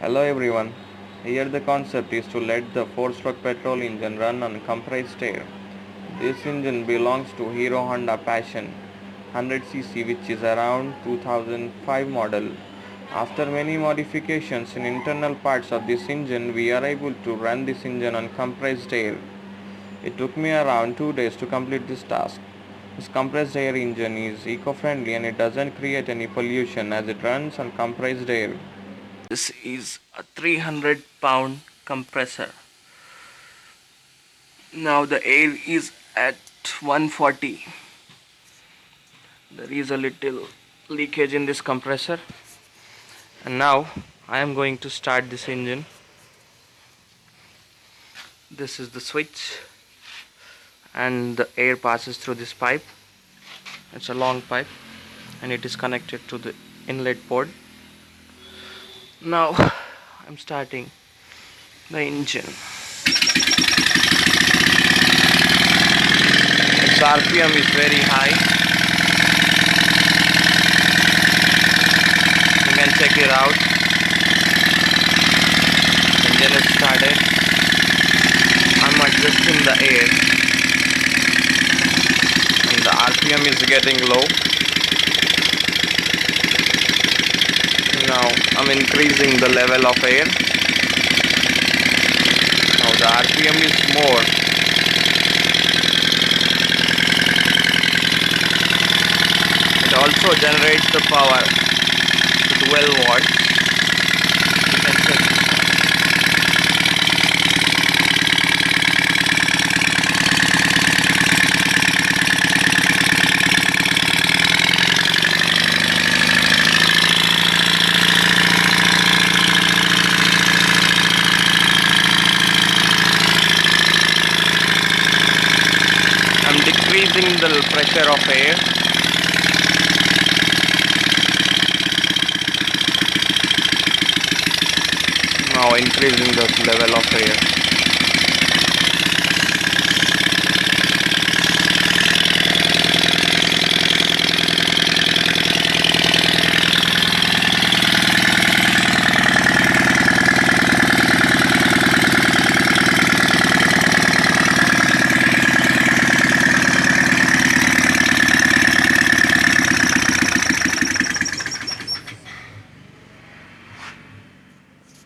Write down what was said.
Hello everyone. Here the concept is to let the 4-stroke petrol engine run on compressed air. This engine belongs to Hero Honda Passion 100cc which is around 2005 model. After many modifications in internal parts of this engine we are able to run this engine on compressed air. It took me around 2 days to complete this task. This compressed air engine is eco-friendly and it doesn't create any pollution as it runs on compressed air. This is a 300 pound compressor. Now the air is at 140. There is a little leakage in this compressor. And now I am going to start this engine. This is the switch and the air passes through this pipe. It's a long pipe and it is connected to the inlet port now I'm starting the engine. Its RPM is very high. You can check it out. Engine is started. I'm adjusting the air. And the RPM is getting low now I'm increasing the level of air. Now the RPM is more. It also generates the power 12 watts decreasing the pressure of air. Now increasing the level of air